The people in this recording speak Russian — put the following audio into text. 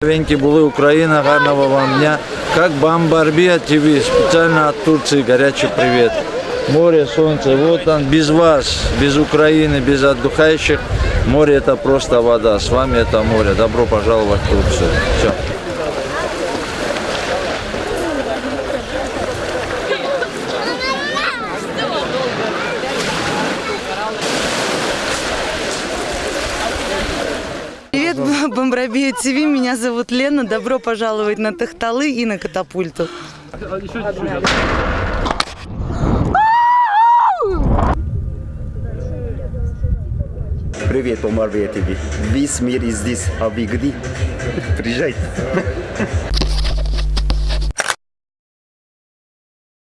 Венки були Украина, гарного вам дня. Как Бомбарбия ТВ, специально от Турции, горячий привет. Море, солнце, вот он, без вас, без Украины, без отдыхающих. Море это просто вода, с вами это море. Добро пожаловать в Турцию. Все. Привет, Бомбробея ТВ, меня зовут Лена. Добро пожаловать на Тахталы и на Катапульту. Привет, Омар ТВ. Весь мир здесь, а вы где? Приезжайте.